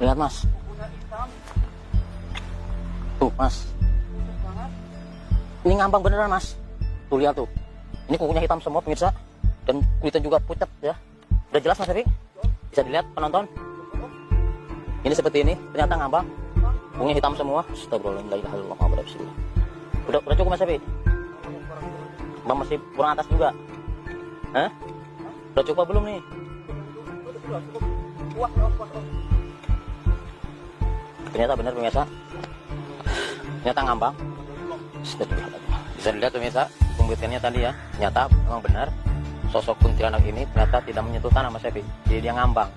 Lihat mas. Tuh mas. Ini ngambang beneran mas. Tuh lihat tuh. Ini kukunya hitam semua pemirsa. Dan kulitnya juga pucat ya. Udah jelas mas Evi? Bisa dilihat penonton. Ini seperti ini. Ternyata ngambang. Kukunya hitam semua. Astagfirullahaladzim. Udah, udah cukup mas Evi? Bang masih kurang atas juga. Hah? Udah cukup belum nih? Ternyata benar pemirsa. Ternyata ngambang. Bisa dilihat pemirsa, pembuktiannya tadi ya. Ternyata memang benar sosok kuntilanak ini ternyata tidak menyentuh tanah Mas Evi. Jadi dia ngambang.